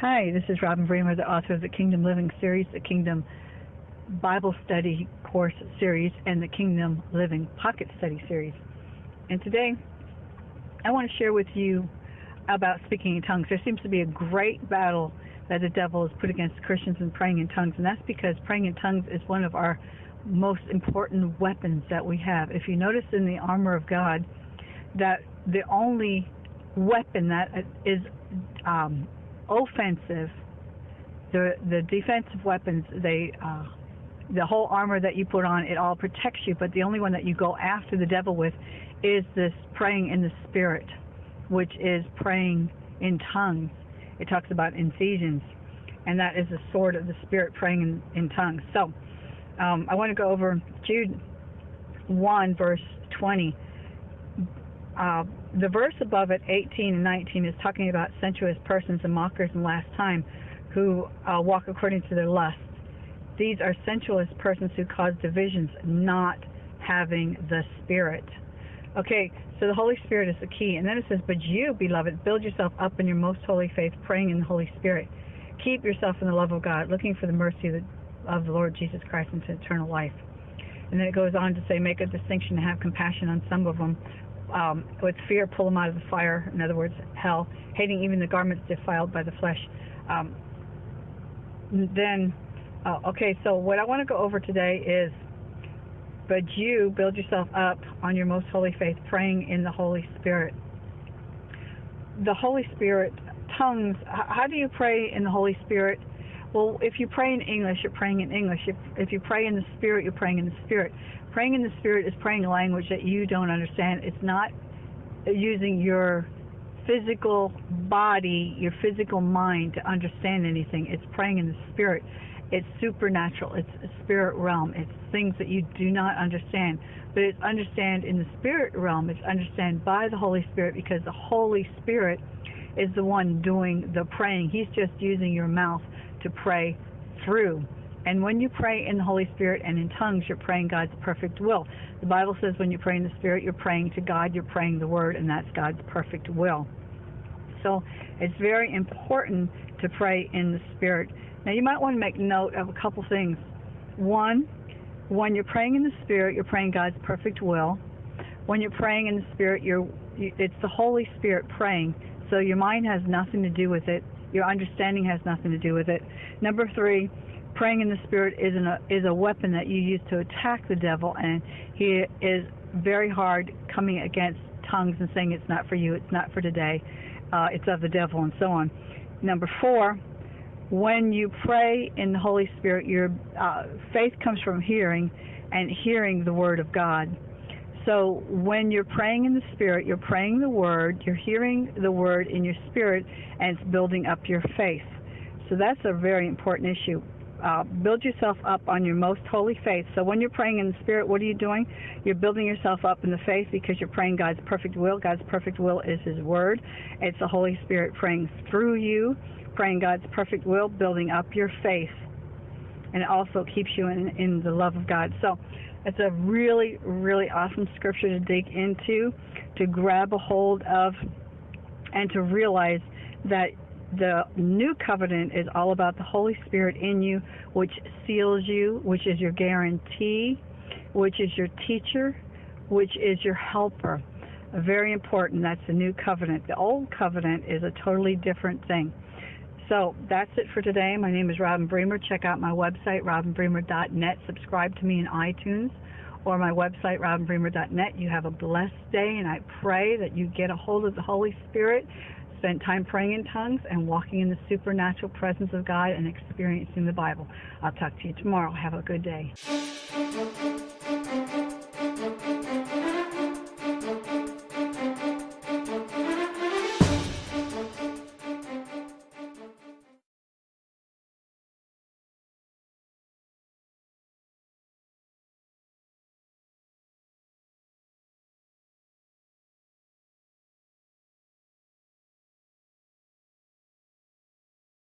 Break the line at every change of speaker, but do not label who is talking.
Hi, this is Robin Bremer, the author of the Kingdom Living series, the Kingdom Bible Study Course series, and the Kingdom Living Pocket Study series. And today, I want to share with you about speaking in tongues. There seems to be a great battle that the devil has put against Christians in praying in tongues, and that's because praying in tongues is one of our most important weapons that we have. If you notice in the armor of God, that the only weapon that is um, offensive, the the defensive weapons, they uh, the whole armor that you put on, it all protects you. But the only one that you go after the devil with is this praying in the spirit, which is praying in tongues. It talks about in Ephesians, and that is the sword of the spirit, praying in, in tongues. So um, I want to go over Jude 1, verse 20. Uh, the verse above it, 18 and 19, is talking about sensuous persons and mockers in last time who uh, walk according to their lusts. These are sensuous persons who cause divisions, not having the Spirit. Okay, so the Holy Spirit is the key. And then it says, But you, beloved, build yourself up in your most holy faith, praying in the Holy Spirit. Keep yourself in the love of God, looking for the mercy of the, of the Lord Jesus Christ into eternal life. And then it goes on to say, Make a distinction and have compassion on some of them um, with fear pull them out of the fire, in other words, hell, hating even the garments defiled by the flesh. Um, then, uh, okay, so what I want to go over today is, but you build yourself up on your most holy faith, praying in the Holy Spirit. The Holy Spirit, tongues, how do you pray in the Holy Spirit? Well, if you pray in English, you're praying in English. If, if you pray in the Spirit, you're praying in the Spirit. Praying in the Spirit is praying a language that you don't understand. It's not using your physical body, your physical mind to understand anything. It's praying in the Spirit. It's supernatural. It's a spirit realm. It's things that you do not understand. But it's understand in the spirit realm. It's understand by the Holy Spirit because the Holy Spirit is the one doing the praying. He's just using your mouth to pray through. And when you pray in the Holy Spirit and in tongues, you're praying God's perfect will. The Bible says when you pray in the Spirit, you're praying to God, you're praying the Word, and that's God's perfect will. So it's very important to pray in the Spirit. Now, you might want to make note of a couple things. One, when you're praying in the Spirit, you're praying God's perfect will. When you're praying in the Spirit, you're it's the Holy Spirit praying, so your mind has nothing to do with it. Your understanding has nothing to do with it. Number three, praying in the spirit is an, is a weapon that you use to attack the devil, and he is very hard coming against tongues and saying it's not for you, it's not for today, uh, it's of the devil, and so on. Number four, when you pray in the Holy Spirit, your uh, faith comes from hearing, and hearing the Word of God. So when you're praying in the Spirit, you're praying the Word, you're hearing the Word in your spirit, and it's building up your faith. So that's a very important issue. Uh, build yourself up on your most holy faith. So when you're praying in the Spirit, what are you doing? You're building yourself up in the faith because you're praying God's perfect will. God's perfect will is His Word. It's the Holy Spirit praying through you, praying God's perfect will, building up your faith. And it also keeps you in, in the love of God. So it's a really, really awesome scripture to dig into, to grab a hold of, and to realize that the new covenant is all about the Holy Spirit in you, which seals you, which is your guarantee, which is your teacher, which is your helper. Very important. That's the new covenant. The old covenant is a totally different thing. So that's it for today. My name is Robin Bremer. Check out my website, robinbremer.net. Subscribe to me in iTunes or my website, robinbremer.net. You have a blessed day, and I pray that you get a hold of the Holy Spirit, spend time praying in tongues, and walking in the supernatural presence of God and experiencing the Bible. I'll talk to you tomorrow. Have a good day.